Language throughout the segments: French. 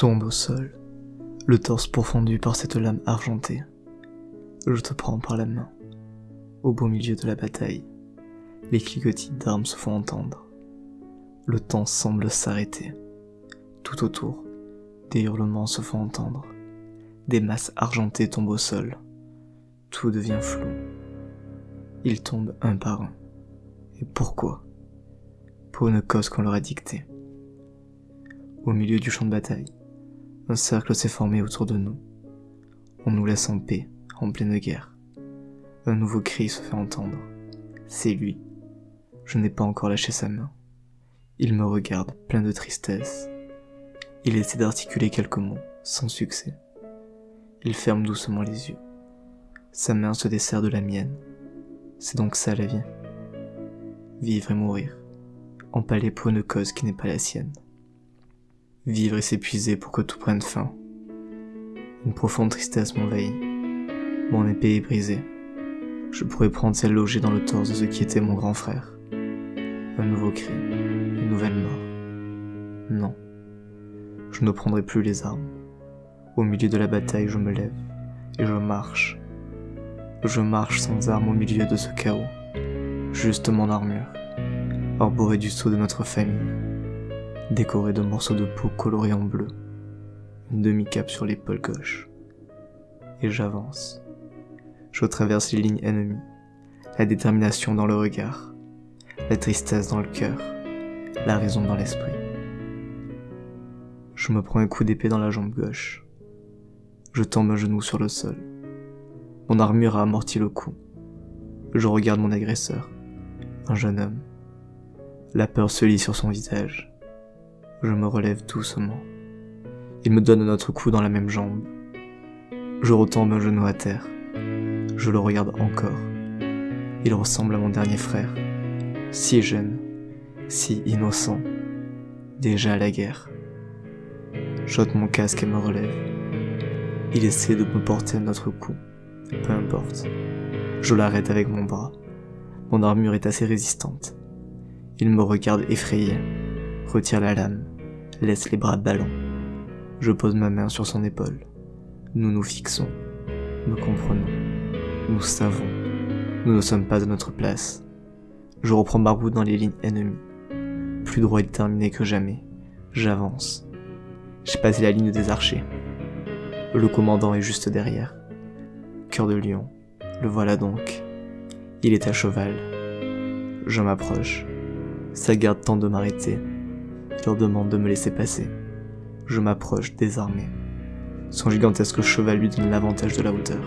tombe au sol, le torse pourfendu par cette lame argentée. Je te prends par la main. Au beau milieu de la bataille, les cliquetis d'armes se font entendre. Le temps semble s'arrêter. Tout autour, des hurlements se font entendre. Des masses argentées tombent au sol. Tout devient flou. Ils tombent un par un. Et pourquoi? Pour une cause qu'on leur a dictée. Au milieu du champ de bataille, un cercle s'est formé autour de nous. On nous laisse en paix, en pleine guerre. Un nouveau cri se fait entendre. C'est lui. Je n'ai pas encore lâché sa main. Il me regarde, plein de tristesse. Il essaie d'articuler quelques mots, sans succès. Il ferme doucement les yeux. Sa main se dessert de la mienne. C'est donc ça la vie. Vivre et mourir. Empalé pour une cause qui n'est pas la sienne vivre et s'épuiser pour que tout prenne fin. Une profonde tristesse m'envahit. Mon épée est brisée. Je pourrais prendre celle logée dans le torse de ce qui était mon grand frère. Un nouveau cri, une nouvelle mort. Non, je ne prendrai plus les armes. Au milieu de la bataille, je me lève et je marche. Je marche sans armes au milieu de ce chaos. Juste mon armure, arborée du sceau de notre famille décoré de morceaux de peau colorés en bleu, une demi-cape sur l'épaule gauche. Et j'avance. Je traverse les lignes ennemies, la détermination dans le regard, la tristesse dans le cœur, la raison dans l'esprit. Je me prends un coup d'épée dans la jambe gauche. Je tombe un genou sur le sol. Mon armure a amorti le coup. Je regarde mon agresseur, un jeune homme. La peur se lit sur son visage. Je me relève doucement. Il me donne un autre coup dans la même jambe. Je retombe un genou à terre. Je le regarde encore. Il ressemble à mon dernier frère. Si jeune, si innocent. Déjà à la guerre. J'ôte mon casque et me relève. Il essaie de me porter un autre coup. Peu importe. Je l'arrête avec mon bras. Mon armure est assez résistante. Il me regarde effrayé, retire la lame, laisse les bras ballants. Je pose ma main sur son épaule. Nous nous fixons. Nous comprenons. Nous savons. Nous ne sommes pas à notre place. Je reprends ma route dans les lignes ennemies. Plus droit et déterminé que jamais. J'avance. J'ai passé la ligne des archers. Le commandant est juste derrière. Cœur de lion. Le voilà donc. Il est à cheval. Je m'approche. Sa garde tente de m'arrêter, leur demande de me laisser passer. Je m'approche désarmé. Son gigantesque cheval lui donne l'avantage de la hauteur.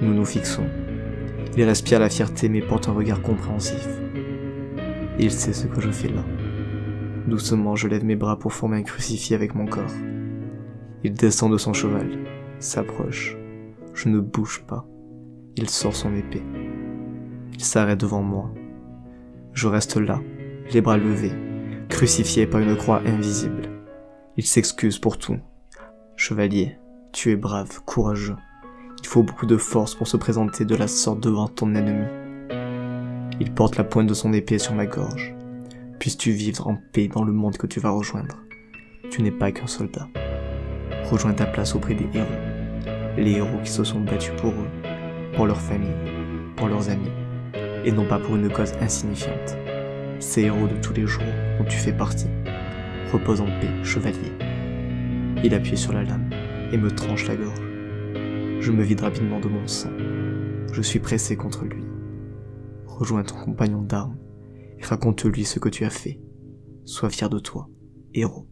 Nous nous fixons. Il respire la fierté mais porte un regard compréhensif. Il sait ce que je fais là. Doucement, je lève mes bras pour former un crucifix avec mon corps. Il descend de son cheval, s'approche. Je ne bouge pas. Il sort son épée. Il s'arrête devant moi. Je reste là, les bras levés, crucifié par une croix invisible. Il s'excuse pour tout. Chevalier, tu es brave, courageux. Il faut beaucoup de force pour se présenter de la sorte devant ton ennemi. Il porte la pointe de son épée sur ma gorge. Puisses-tu vivre en paix dans le monde que tu vas rejoindre. Tu n'es pas qu'un soldat. Rejoins ta place auprès des héros. Les héros qui se sont battus pour eux, pour leur famille, pour leurs amis, et non pas pour une cause insignifiante ces héros de tous les jours dont tu fais partie. Repose en paix, chevalier. Il appuie sur la lame et me tranche la gorge. Je me vide rapidement de mon sang. Je suis pressé contre lui. Rejoins ton compagnon d'armes et raconte-lui ce que tu as fait. Sois fier de toi, héros.